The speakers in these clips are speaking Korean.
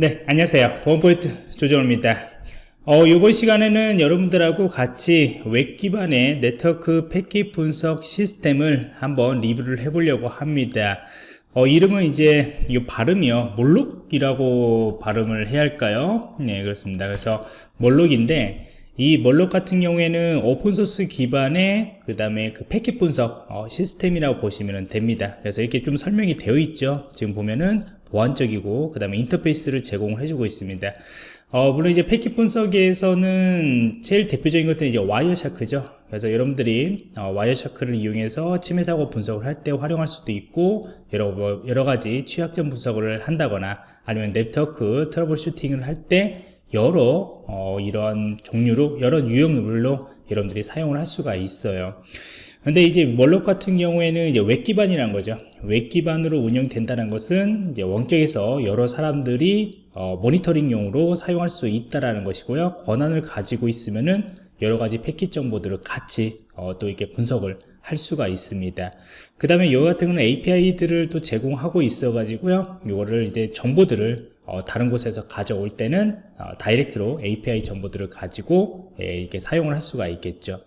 네 안녕하세요. 보안포인트 조정호입니다. 어, 이번 시간에는 여러분들하고 같이 웹 기반의 네트워크 패킷 분석 시스템을 한번 리뷰를 해보려고 합니다. 어, 이름은 이제 이 발음이요. Moloch이라고 발음을 해야 할까요? 네 그렇습니다. 그래서 Moloch인데 이 Moloch 같은 경우에는 open source 기반의 그 다음에 그 패킷 분석 어, 시스템이라고 보시면 됩니다. 그래서 이렇게 좀 설명이 되어 있죠. 지금 보면은 보안적이고 그 다음에 인터페이스를 제공을 해주고 있습니다. 어, 물론 이제 패킷 분석에서는 제일 대표적인 것들은 이제 Wireshark죠. 그래서 여러분들이 어, Wireshark를 이용해서 침해 사고 분석을 할 때 활용할 수도 있고 여러, 뭐, 여러 가지 취약점 분석을 한다거나 아니면 네트워크 troubleshooting을 할 때 여러 어, 이런 종류로 여러 유형물로 여러분들이 사용을 할 수가 있어요 근데 이제 Moloch 같은 경우에는 이제 웹 기반이라는 거죠. 웹 기반으로 운영된다는 것은 이제 원격에서 여러 사람들이 어, 모니터링용으로 사용할 수 있다라는 것이고요. 권한을 가지고 있으면은 여러 가지 패킷 정보들을 같이 어, 또 이렇게 분석을 할 수가 있습니다. 그 다음에 이거 같은 경우는 API들을 또 제공하고 있어 가지고요. 이거를 이제 정보들을 어, 다른 곳에서 가져올 때는 어, direct로 API 정보들을 가지고 예, 이렇게 사용을 할 수가 있겠죠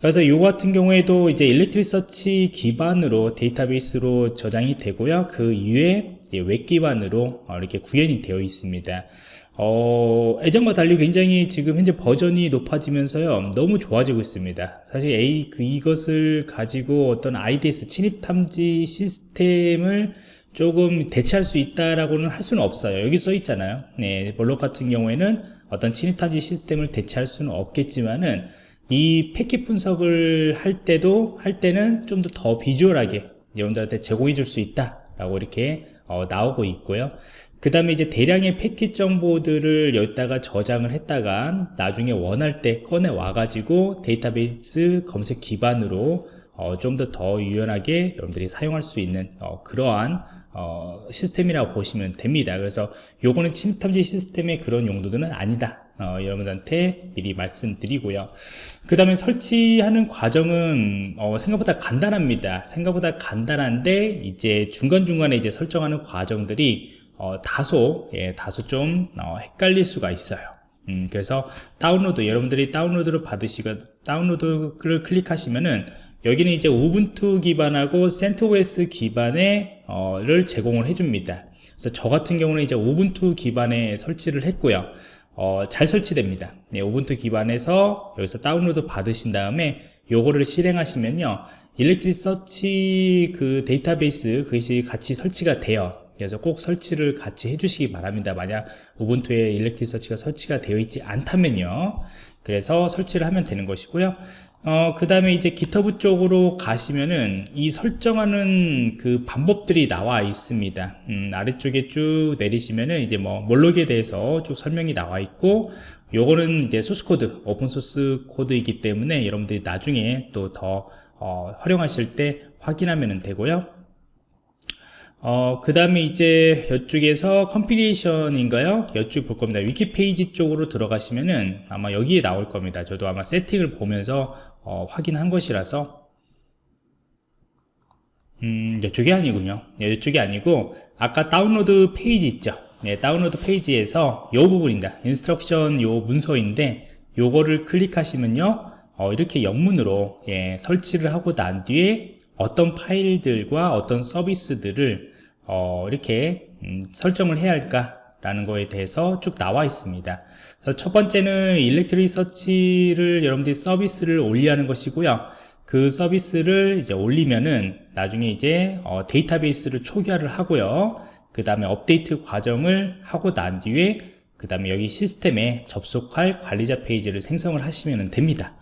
그래서 이 같은 경우에도 이제 Elasticsearch 기반으로 데이터베이스로 저장이 되고요. 그 이후에 웹 기반으로 어, 이렇게 구현이 되어 있습니다. 어, 예전과 달리 굉장히 지금 현재 버전이 높아지면서요 너무 좋아지고 있습니다 사실 A 그 이것을 가지고 어떤 IDS 침입 탐지 시스템을 조금 대체할 수 있다라고는 할 수는 없어요 여기 써 있잖아요 네, 볼록 같은 경우에는 어떤 침입 탐지 시스템을 대체할 수는 없겠지만은 이 패킷 분석을 할 때도 할 때는 좀 더 더 비주얼하게 여러분들한테 제공해 줄 수 있다 라고 이렇게 어, 나오고 있고요. 그 다음에 이제 대량의 패킷 정보들을 여기다가 저장을 했다가 나중에 원할 때 꺼내 와 가지고 데이터베이스 검색 기반으로 어, 좀 더 더 유연하게 여러분들이 사용할 수 있는 어, 그러한 어, 시스템이라고 보시면 됩니다. 그래서 요거는 침탐지 시스템의 그런 용도들은 아니다 어, 여러분들한테 미리 말씀드리고요 그 다음에 설치하는 과정은 어, 생각보다 간단합니다 생각보다 간단한데 이제 중간중간에 이제 설정하는 과정들이 어, 다소 예, 다소 좀 어, 헷갈릴 수가 있어요 음, 그래서 다운로드 여러분들이 다운로드를 받으시고 다운로드를 클릭하시면은 여기는 이제 Ubuntu 기반하고 CentOS 기반의 어를 제공을 해줍니다. 그래서 저 같은 경우는 이제 Ubuntu 기반에 설치를 했고요. 어, 잘 설치됩니다. 네, Ubuntu 기반에서 여기서 다운로드 받으신 다음에 요거를 실행하시면요. Elasticsearch 그 데이터베이스 그것이 같이 설치가 돼요. 그래서 꼭 설치를 같이 해주시기 바랍니다. 만약 Ubuntu에 Elasticsearch가 설치가 되어 있지 않다면요. 그래서 설치를 하면 되는 것이고요. 어, 그 다음에 이제 GitHub 쪽으로 가시면은 이 설정하는 그 방법들이 나와 있습니다. 음, 아래쪽에 쭉 내리시면은 이제 뭐 Moloch에 대해서 쭉 설명이 나와 있고 요거는 이제 source code, open source code이기 때문에 여러분들이 나중에 또 더 어, 활용하실 때 확인하면 되고요. 어, 그 다음에 이제 이쪽에서 configuration인가요? 이쪽 볼 겁니다. 위키 페이지 쪽으로 들어가시면은 아마 여기에 나올 겁니다. 저도 아마 세팅을 보면서 어, 확인한 것이라서 음, 이쪽이 아니군요. 이쪽이 아니고 아까 다운로드 페이지 있죠. 네, 다운로드 페이지에서 이 부분입니다. instruction 요 문서인데 요거를 클릭하시면요. 어, 이렇게 영문으로 예, 설치를 하고 난 뒤에 어떤 파일들과 어떤 서비스들을 어, 이렇게 음, 설정을 해야 할까 라는 거에 대해서 쭉 나와 있습니다 첫 번째는 Elasticsearch를 여러분들이 서비스를 올리하는 것이고요. 그 서비스를 이제 올리면은 나중에 이제 어, 데이터베이스를 초기화를 하고요. 그 다음에 업데이트 과정을 하고 난 뒤에 그 다음에 여기 시스템에 접속할 관리자 페이지를 생성을 하시면 됩니다.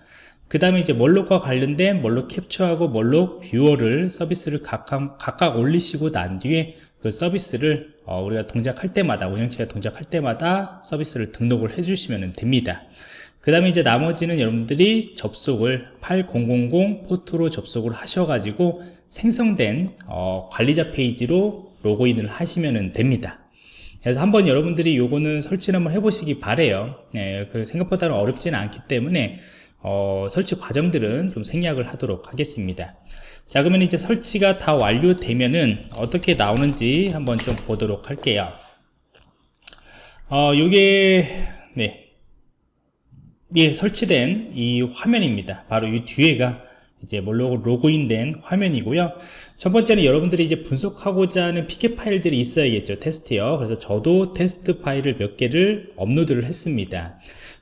그 다음에 이제 Moloch과 관련된 Moloch capture하고 Moloch viewer를 서비스를 각각, 각각 올리시고 난 뒤에 그 서비스를 어, 우리가 동작할 때마다 운영체제가 동작할 때마다 서비스를 등록을 해주시면 됩니다. 그 다음에 이제 나머지는 여러분들이 접속을 8000 포트로 접속을 하셔가지고 생성된 어, 관리자 페이지로 로그인을 하시면 됩니다. 그래서 한번 여러분들이 요거는 설치를 한번 해보시기 바래요. 네, 그 생각보다는 어렵지는 않기 때문에 어, 설치 과정들은 좀 생략을 하도록 하겠습니다 자 그러면 이제 설치가 다 완료되면은 어떻게 나오는지 한번 좀 보도록 할게요 어, 요게 네. 예, 설치된 이 화면입니다. 바로 이 뒤에가 이제 Moloch 로그인된 화면이고요. 첫 번째는 여러분들이 이제 분석하고자 하는 pcap 파일들이 있어야겠죠. 테스트요. 그래서 저도 테스트 파일을 몇 개를 업로드를 했습니다.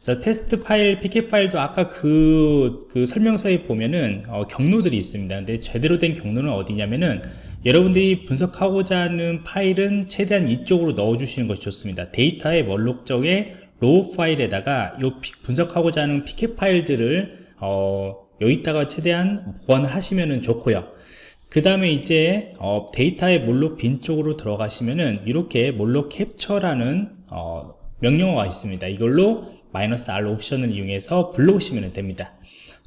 자, 테스트 파일, pcap 파일도 아까 그, 그 설명서에 보면은 어, 경로들이 있습니다. 근데 제대로 된 경로는 어디냐면은 여러분들이 분석하고자 하는 파일은 최대한 이쪽으로 넣어주시는 것이 좋습니다. 데이터의 Moloch적의 raw 파일에다가 요 분석하고자 하는 pcap 파일들을 어, 여기다가 최대한 보관을 하시면 좋고요 그 다음에 이제 어, 데이터의 Moloch bin 쪽으로 들어가시면은 이렇게 Moloch 캡처라는 어, 명령어가 있습니다 이걸로 마이너스 R 옵션을 이용해서 불러오시면 됩니다.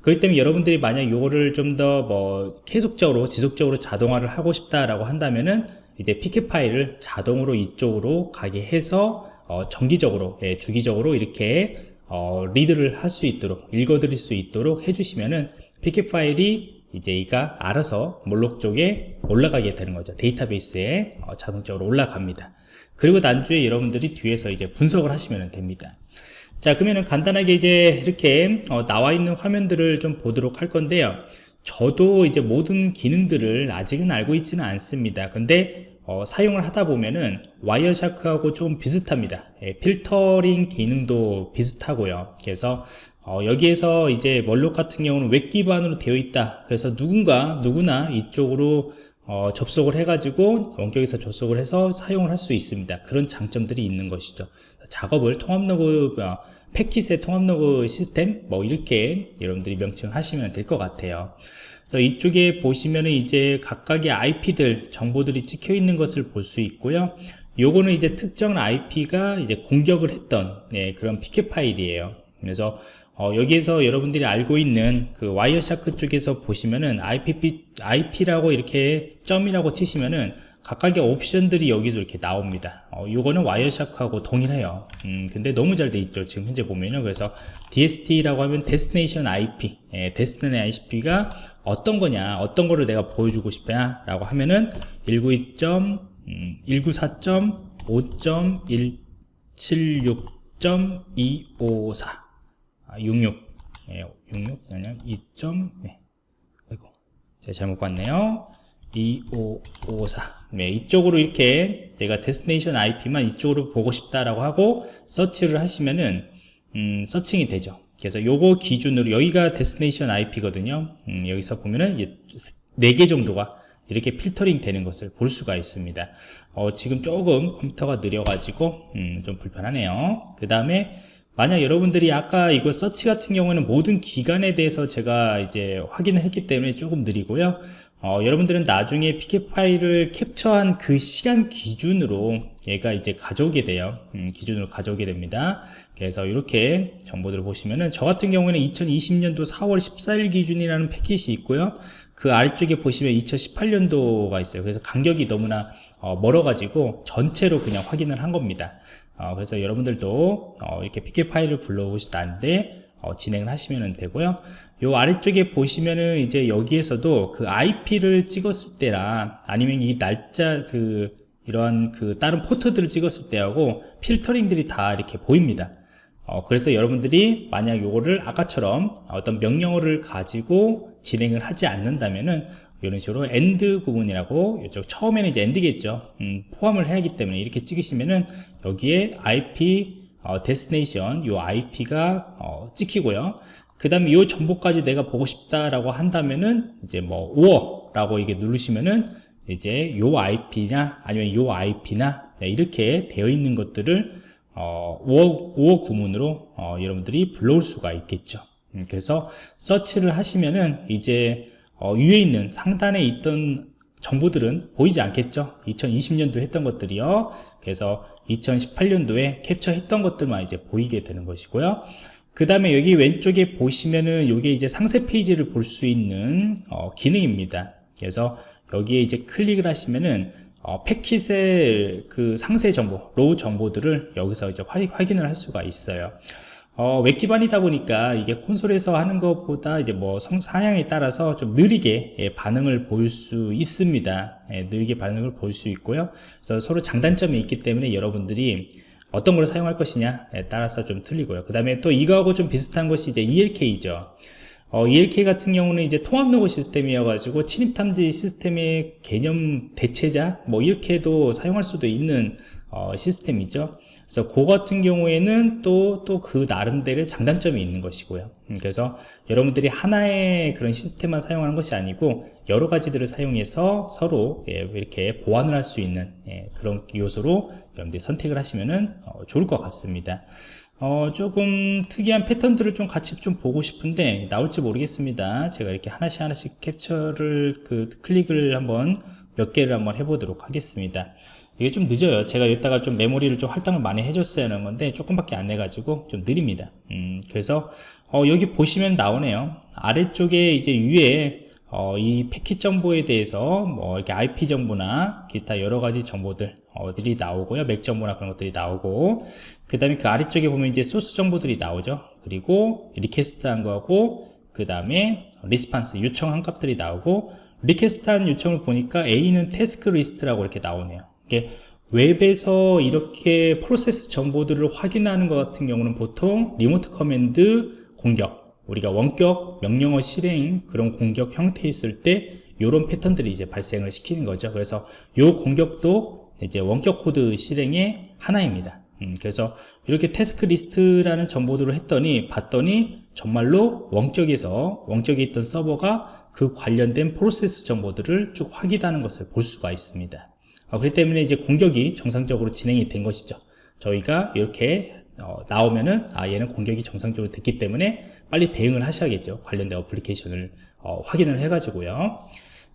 그렇기 때문에 여러분들이 만약 이거를 좀 더 뭐 계속적으로 지속적으로 자동화를 하고 싶다라고 한다면은 이제 pcap 파일을 자동으로 이쪽으로 가게 해서 어, 정기적으로 예, 주기적으로 이렇게 어, read를 할 수 있도록 읽어드릴 수 있도록 해주시면은 피켓 파일이 이제 이가 알아서 몰록 쪽에 올라가게 되는 거죠. 데이터베이스에 어, 자동적으로 올라갑니다. 그리고 난주에 여러분들이 뒤에서 이제 분석을 하시면 됩니다 자 그러면은 간단하게 이제 이렇게 어, 나와 있는 화면들을 좀 보도록 할 건데요. 저도 이제 모든 기능들을 아직은 알고 있지는 않습니다. 근데 어, 사용을 하다 보면은 와이어샤크하고 좀 비슷합니다. 예, 필터링 기능도 비슷하고요. 그래서 어, 여기에서 이제 Moloch 같은 경우는 웹 기반으로 되어 있다. 그래서 누군가 누구나 이쪽으로 어, 접속을 해 가지고 원격에서 접속을 해서 사용을 할 수 있습니다. 그런 장점들이 있는 것이죠. 작업을 통합 로그 어, 패킷의 통합 로그 시스템 뭐 이렇게 여러분들이 명칭하시면 될 것 같아요 그래서 이쪽에 보시면은 이제 각각의 IP들 정보들이 찍혀 있는 것을 볼 수 있고요. 요거는 이제 특정 IP가 이제 공격을 했던 네, 그런 pcap 파일이에요. 그래서 어, 여기에서 여러분들이 알고 있는 그 Wireshark 쪽에서 보시면은 IP, IP라고 이렇게 점이라고 치시면은 각각의 옵션들이 여기서 이렇게 나옵니다. 어, 이거는 와이어샤크하고 동일해요. 음, 근데 너무 잘 돼 있죠 지금 현재 보면은. 그래서 DST라고 하면 Destination IP 예, Destination IP가 어떤 거냐 어떤 거를 내가 보여주고 싶냐 라고 하면은 192.5.176.254 아, 66 예, 66 아니야? 2. 네. 아이고 제가 잘못 봤네요 2554 네, 이쪽으로 이렇게 제가 destination IP만 이쪽으로 보고 싶다라고 하고 서치를 하시면은 음, searching이 되죠. 그래서 요거 기준으로 여기가 destination IP거든요. 음, 여기서 보면은 4개 정도가 이렇게 필터링 되는 것을 볼 수가 있습니다. 어, 지금 조금 컴퓨터가 느려가지고 음, 좀 불편하네요. 그 다음에 만약 여러분들이 아까 이거 서치 같은 경우는 모든 기간에 대해서 제가 이제 확인을 했기 때문에 조금 느리고요 어, 여러분들은 나중에 피켓 파일을 캡처한 그 시간 기준으로 얘가 이제 가져오게 돼요. 음, 기준으로 가져오게 됩니다. 그래서 이렇게 정보들을 보시면은 저 같은 경우에는 2020년도 4월 14일 기준이라는 패킷이 있고요. 그 아래쪽에 보시면 2018년도가 있어요. 그래서 간격이 너무나 어, 멀어 가지고 전체로 그냥 확인을 한 겁니다. 어, 그래서 여러분들도 어, 이렇게 pcap 파일을 불러오시다는데 어, 진행을 하시면 되고요 요 아래쪽에 보시면은 이제 여기에서도 그 IP를 찍었을 때랑 아니면 이 날짜 그 이런 그 다른 포트들을 찍었을 때하고 필터링들이 다 이렇게 보입니다. 어, 그래서 여러분들이 만약 요거를 아까처럼 어떤 명령어를 가지고 진행을 하지 않는다면은 이런 식으로 AND 구문이라고 이쪽 처음에는 이제 AND겠죠. 음, 포함을 해야 하기 때문에 이렇게 찍으시면은 여기에 IP 어, 데스티네이션 요 IP가 어, 찍히고요 그 다음에 이 정보까지 내가 보고 싶다라고 한다면은 이제 뭐 5어라고 이게 누르시면은 이제 요 IP냐 아니면 요 IP나 네, 이렇게 되어 있는 것들을 어, 5어, 5어 구문으로 어, 여러분들이 불러올 수가 있겠죠. 음, 그래서 서치를 하시면은 이제 어, 위에 있는 상단에 있던 정보들은 보이지 않겠죠? 2020년도 했던 것들이요. 그래서 2018년도에 캡처했던 것들만 이제 보이게 되는 것이고요 그 다음에 여기 왼쪽에 보시면은 이게 이제 상세 페이지를 볼 수 있는 어, 기능입니다 그래서 여기에 이제 클릭을 하시면은 어, 패킷의 그 상세 정보, raw 정보들을 여기서 이제 확인을 할 수가 있어요. 어, 웹 기반이다 보니까 이게 콘솔에서 하는 것보다 이제 뭐 성사양에 따라서 좀 느리게 예, 반응을 보일 수 있습니다. 예, 느리게 반응을 보일 수 있고요. 그래서 서로 장단점이 있기 때문에 여러분들이 어떤 걸 사용할 것이냐에 따라서 좀 틀리고요. 그 다음에 또 이거하고 좀 비슷한 것이 이제 ELK죠. 어, ELK 같은 경우는 이제 통합 로그 시스템이어가지고 침입 탐지 시스템의 개념 대체자 뭐 이렇게도 사용할 수도 있는 어, 시스템이죠. 그래서 그 같은 경우에는 또 또 그 나름대로 장단점이 있는 것이고요. 음, 그래서 여러분들이 하나의 그런 시스템만 사용하는 것이 아니고 여러 가지들을 사용해서 서로 예, 이렇게 보완을 할 수 있는 예, 그런 요소로 여러분들이 선택을 하시면 어, 좋을 것 같습니다. 어, 조금 특이한 패턴들을 좀 같이 좀 보고 싶은데 나올지 모르겠습니다. 제가 이렇게 하나씩 하나씩 캡처를 그 클릭을 한번 몇 개를 한번 해보도록 하겠습니다. 이게 좀 늦어요. 제가 이따가 좀 메모리를 좀 할당을 많이 해줬어야 하는 건데 조금밖에 안 돼가지고 좀 느립니다. 음, 그래서 어, 여기 보시면 나오네요. 아래쪽에 이제 위에 어, 이 패킷 정보에 대해서 뭐 이렇게 IP 정보나 기타 여러 가지 정보들 어들이 나오고요. 맥 정보나 그런 것들이 나오고 그 다음에 그 아래쪽에 보면 이제 소스 정보들이 나오죠. 그리고 request한 거하고 그 다음에 response 요청한 값들이 나오고 request한 요청을 보니까 얘는 task list라고 이렇게 나오네요 웹에서 이렇게 프로세스 정보들을 확인하는 것 같은 경우는 보통 remote command 공격 우리가 원격 명령어 실행 그런 공격 형태에 있을 때 이런 패턴들이 이제 발생을 시키는 거죠. 그래서 이 공격도 이제 원격 코드 실행의 하나입니다. 음, 그래서 이렇게 task list라는 정보들을 했더니 봤더니 정말로 원격에서 원격에 있던 서버가 그 관련된 프로세스 정보들을 쭉 확인하는 것을 볼 수가 있습니다. 어, 그렇기 때문에 이제 공격이 정상적으로 진행이 된 것이죠. 저희가 이렇게 어, 나오면은 아 얘는 공격이 정상적으로 됐기 때문에 빨리 대응을 하셔야겠죠. 관련된 어플리케이션을 어, 확인을 해 가지고요.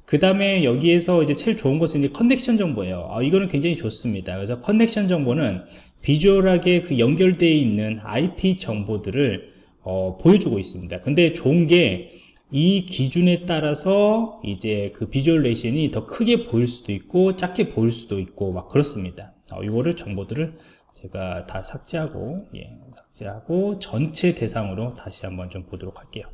그 다음에 여기에서 이제 제일 좋은 것은 이제 connection 정보예요. 아, 이거는 굉장히 좋습니다. 그래서 connection 정보는 visual하게 그 연결되어 있는 IP 정보들을 어, 보여주고 있습니다. 근데 좋은 게 이 기준에 따라서 이제 그 visualization이 더 크게 보일 수도 있고 작게 보일 수도 있고 막 그렇습니다. 어, 이거를 정보들을 제가 다 삭제하고 예, 삭제하고 전체 대상으로 다시 한번 좀 보도록 할게요.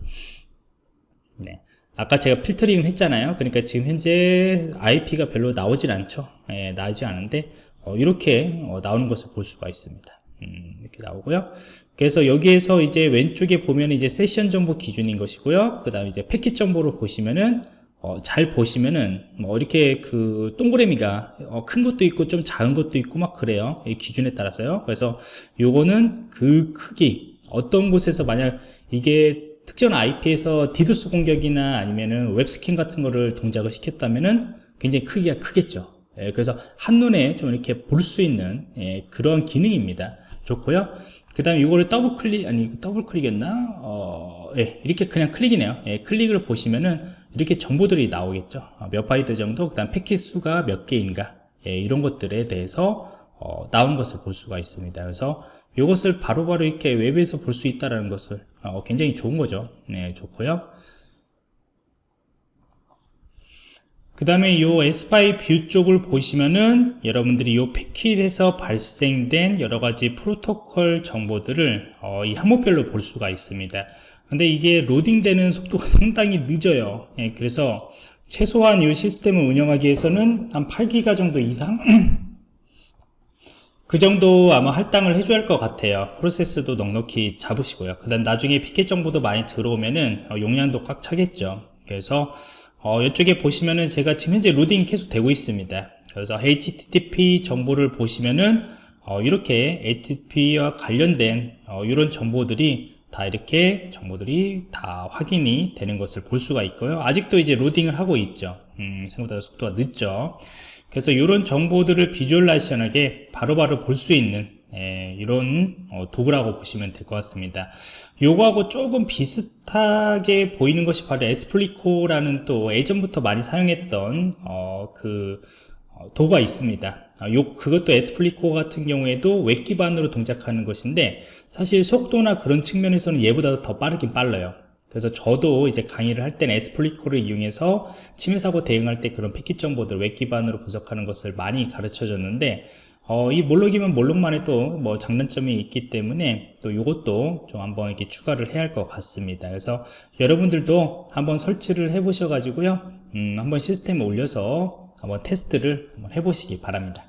네. 아까 제가 필터링을 했잖아요. 그러니까 지금 현재 IP가 별로 나오질 않죠. 예, 나오지 않은데 어, 이렇게 어, 나오는 것을 볼 수가 있습니다. 음, 이렇게 나오고요 그래서 여기에서 이제 왼쪽에 보면 이제 세션 정보 기준인 것이고요. 그 다음에 이제 패킷 정보를 보시면은 어, 잘 보시면은 뭐 이렇게 그 동그라미가 어, 큰 것도 있고 좀 작은 것도 있고 막 그래요. 이 기준에 따라서요. 그래서 요거는 그 크기 어떤 곳에서 만약 이게 특정 IP에서 디도스 공격이나 아니면은 웹 스캔 같은 거를 동작을 시켰다면은 굉장히 크기가 크겠죠. 예, 그래서 한눈에 좀 이렇게 볼 수 있는 예, 그런 기능입니다. 좋고요. 그 다음에 이거를 더블 클릭 아니 더블 클릭했나? 어, 예, 이렇게 그냥 클릭이네요. 예, 클릭을 보시면은 이렇게 정보들이 나오겠죠. 어, 몇 바이트 정도 그 다음 패킷 수가 몇 개인가? 예, 이런 것들에 대해서 어, 나온 것을 볼 수가 있습니다. 그래서 이것을 바로바로 이렇게 웹에서 볼 수 있다는 것을 어, 굉장히 좋은 거죠. 네 좋고요 그 다음에 이 SPI View 쪽을 보시면은 여러분들이 이 패킷에서 발생된 여러가지 프로토콜 정보들을 어, 이 항목별로 볼 수가 있습니다. 근데 이게 로딩되는 속도가 상당히 늦어요. 예, 그래서 최소한 이 시스템을 운영하기 위해서는 한 8기가 정도 이상? 그 정도 아마 할당을 해줘야 할 것 같아요. 프로세스도 넉넉히 잡으시고요. 그 다음 나중에 피켓 정보도 많이 들어오면은 어, 용량도 꽉 차겠죠. 그래서 어, 이쪽에 보시면은 제가 지금 현재 로딩이 계속 되고 있습니다. 그래서 HTTP 정보를 보시면은 어, 이렇게 HTTP와 관련된 어, 이런 정보들이 다 이렇게 정보들이 다 확인이 되는 것을 볼 수가 있고요. 아직도 이제 로딩을 하고 있죠. 음, 생각보다 속도가 늦죠. 그래서 이런 정보들을 visualization하게 바로바로 볼 수 있는 예, 이런 어, 도구라고 보시면 될 것 같습니다. 요거하고 조금 비슷하게 보이는 것이 바로 Xplico라는 또 예전부터 많이 사용했던 어, 그 어, 도구가 있습니다. 아, 요, 그것도 Xplico 같은 경우에도 웹 기반으로 동작하는 것인데 사실 속도나 그런 측면에서는 얘보다 더 빠르긴 빨라요. 그래서 저도 이제 강의를 할 때는 Xplico를 이용해서 침해사고 대응할 때 그런 패킷 정보들 웹 기반으로 분석하는 것을 많이 가르쳐 줬는데 어, 이 몰록이면 몰록만의 또 뭐 장단점이 있기 때문에 또 이것도 좀 한번 이렇게 추가를 해야 할 것 같습니다. 그래서 여러분들도 한번 설치를 해 보셔 가지고요. 음, 한번 시스템에 올려서 한번 테스트를 한번 해 보시기 바랍니다.